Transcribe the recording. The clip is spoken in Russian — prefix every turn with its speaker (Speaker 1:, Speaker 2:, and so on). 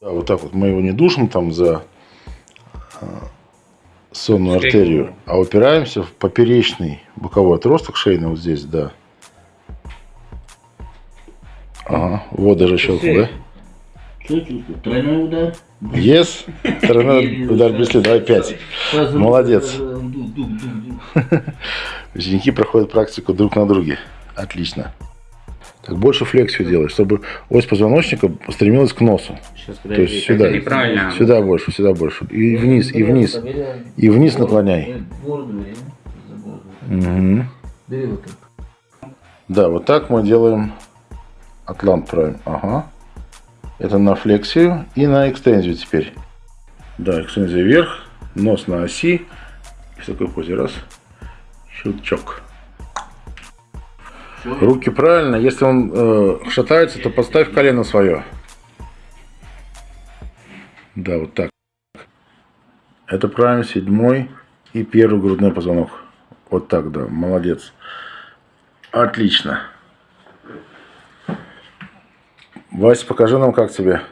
Speaker 1: Да, вот так вот мы его не душим там за а, сонную артерию, а упираемся в поперечный боковой отросток шейный вот здесь, да. Ага, вот даже щелкнул, да?
Speaker 2: Тройной удар?
Speaker 1: Yes, тройной удар без следа, давай пять. Молодец. Ученики проходят практику друг на друге. Отлично. Так, больше флексию делай, чтобы ось позвоночника стремилась к носу.
Speaker 2: Сейчас,
Speaker 1: То есть сюда,
Speaker 3: неправильно.
Speaker 1: сюда больше, сюда больше. И вниз, и вниз. И вниз
Speaker 2: Бороду,
Speaker 1: наклоняй.
Speaker 2: так.
Speaker 1: Да, вот так мы делаем атлант правим. Ага. Это на флексию и на экстензию теперь. Да, экстензия вверх, нос на оси. И в такой позе раз. Щелчок. Руки правильно. Если он э, шатается, то подставь колено свое. Да, вот так. Это правильно, седьмой и первый грудной позвонок. Вот так, да, молодец. Отлично. Вася, покажи нам, как тебе.